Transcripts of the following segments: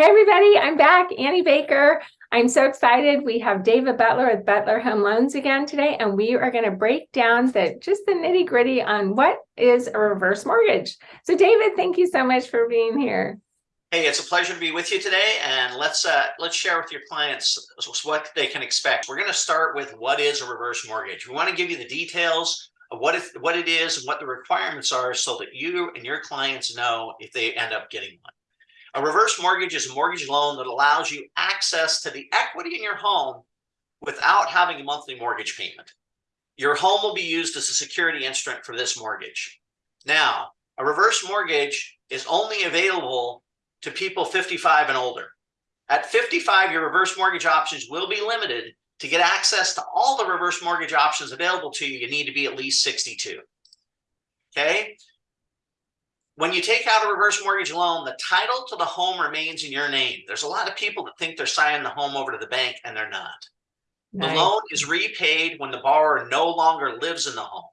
Hey, everybody, I'm back, Annie Baker. I'm so excited. We have David Butler with Butler Home Loans again today, and we are going to break down the just the nitty gritty on what is a reverse mortgage. So David, thank you so much for being here. Hey, it's a pleasure to be with you today, and let's uh, let's share with your clients what they can expect. We're going to start with what is a reverse mortgage. We want to give you the details of what it, what it is and what the requirements are so that you and your clients know if they end up getting one. A reverse mortgage is a mortgage loan that allows you access to the equity in your home without having a monthly mortgage payment. Your home will be used as a security instrument for this mortgage. Now, a reverse mortgage is only available to people 55 and older. At 55, your reverse mortgage options will be limited. To get access to all the reverse mortgage options available to you, you need to be at least 62. Okay, when you take out a reverse mortgage loan, the title to the home remains in your name. There's a lot of people that think they're signing the home over to the bank and they're not. Nice. The loan is repaid when the borrower no longer lives in the home.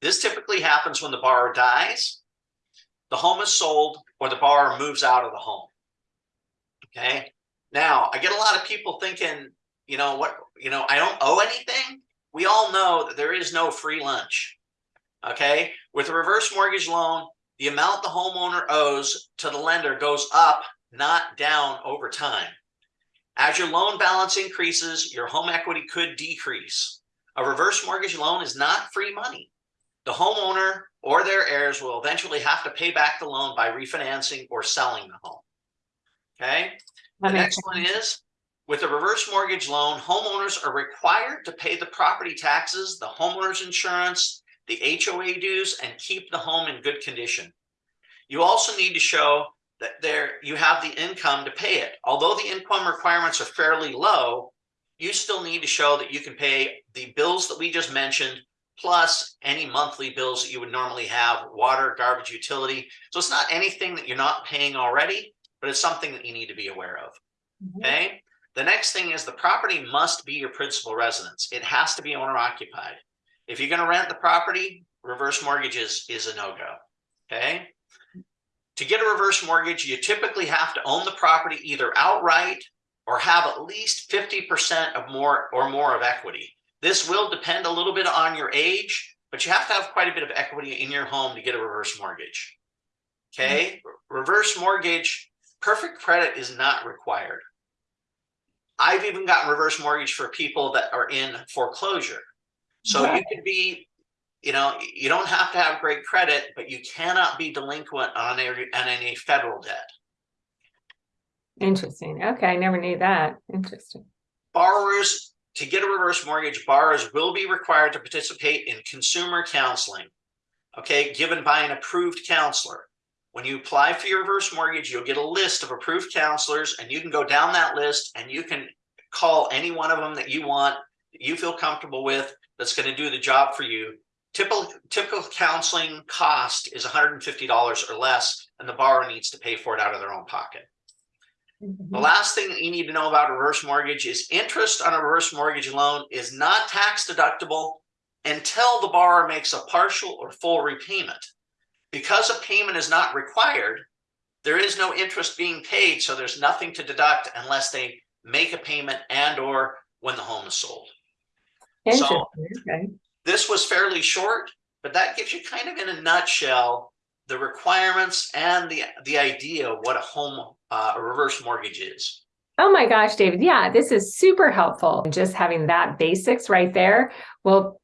This typically happens when the borrower dies, the home is sold, or the borrower moves out of the home. Okay. Now, I get a lot of people thinking, you know, what, you know, I don't owe anything. We all know that there is no free lunch. Okay. With a reverse mortgage loan, the amount the homeowner owes to the lender goes up, not down over time. As your loan balance increases, your home equity could decrease. A reverse mortgage loan is not free money. The homeowner or their heirs will eventually have to pay back the loan by refinancing or selling the home. Okay. The next one is with a reverse mortgage loan, homeowners are required to pay the property taxes, the homeowner's insurance, the HOA dues, and keep the home in good condition. You also need to show that there you have the income to pay it. Although the income requirements are fairly low, you still need to show that you can pay the bills that we just mentioned, plus any monthly bills that you would normally have, water, garbage, utility. So it's not anything that you're not paying already, but it's something that you need to be aware of. Mm -hmm. Okay. The next thing is the property must be your principal residence. It has to be owner occupied. If you're going to rent the property, reverse mortgages is, a no-go, okay? To get a reverse mortgage, you typically have to own the property either outright or have at least 50% of more or more of equity. This will depend a little bit on your age, but you have to have quite a bit of equity in your home to get a reverse mortgage. Okay, mm -hmm. reverse mortgage, perfect credit is not required. I've even gotten reverse mortgage for people that are in foreclosure. So yeah. you could be, you know, you don't have to have great credit, but you cannot be delinquent on a, on any federal debt. Interesting. Okay, I never knew that. Interesting. Borrowers, to get a reverse mortgage, borrowers will be required to participate in consumer counseling, okay, given by an approved counselor. When you apply for your reverse mortgage, you'll get a list of approved counselors, and you can go down that list and you can call any one of them that you want, you feel comfortable with, that's going to do the job for you. Typical, typical counseling cost is $150 or less, and the borrower needs to pay for it out of their own pocket. Mm -hmm. The last thing that you need to know about a reverse mortgage is interest on a reverse mortgage loan is not tax deductible until the borrower makes a partial or full repayment. Because a payment is not required, there is no interest being paid, so there's nothing to deduct unless they make a payment and or when the home is sold. So okay. this was fairly short, but that gives you kind of in a nutshell the requirements and the the idea of what a home uh, a reverse mortgage is. Oh my gosh, David. Yeah, this is super helpful. Just having that basics right there will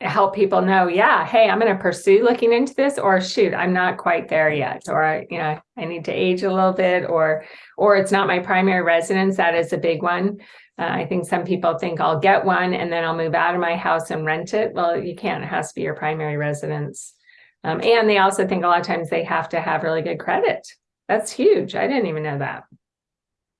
help people know, yeah, hey, I'm going to pursue looking into this or shoot, I'm not quite there yet. Or, you know, I need to age a little bit or, or it's not my primary residence. That is a big one. Uh, I think some people think I'll get one and then I'll move out of my house and rent it. Well, you can't. It has to be your primary residence. Um, and they also think a lot of times they have to have really good credit. That's huge. I didn't even know that.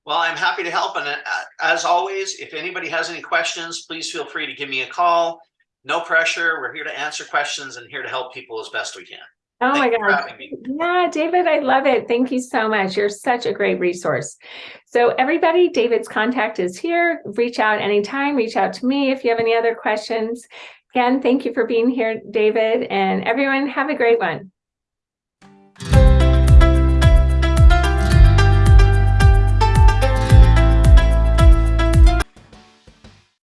Well, I'm happy to help. And uh, as always, if anybody has any questions, please feel free to give me a call. No pressure. We're here to answer questions and here to help people as best we can. Oh Thank my God. Yeah, David, I love it. Thank you so much. You're such a great resource. So everybody, David's contact is here. Reach out anytime. Reach out to me if you have any other questions. Again, thank you for being here, David, and everyone have a great one.